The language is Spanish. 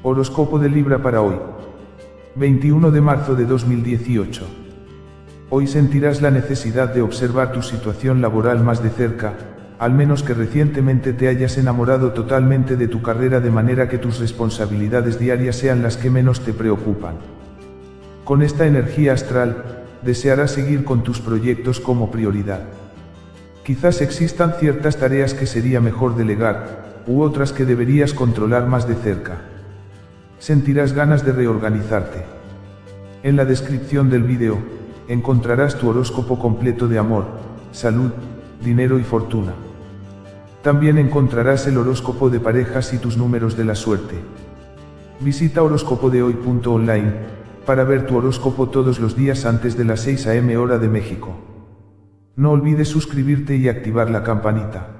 Horóscopo de Libra para hoy. 21 de marzo de 2018. Hoy sentirás la necesidad de observar tu situación laboral más de cerca, al menos que recientemente te hayas enamorado totalmente de tu carrera de manera que tus responsabilidades diarias sean las que menos te preocupan. Con esta energía astral, desearás seguir con tus proyectos como prioridad. Quizás existan ciertas tareas que sería mejor delegar, u otras que deberías controlar más de cerca sentirás ganas de reorganizarte. En la descripción del vídeo, encontrarás tu horóscopo completo de amor, salud, dinero y fortuna. También encontrarás el horóscopo de parejas y tus números de la suerte. Visita horóscopodehoy.online para ver tu horóscopo todos los días antes de las 6 am hora de México. No olvides suscribirte y activar la campanita.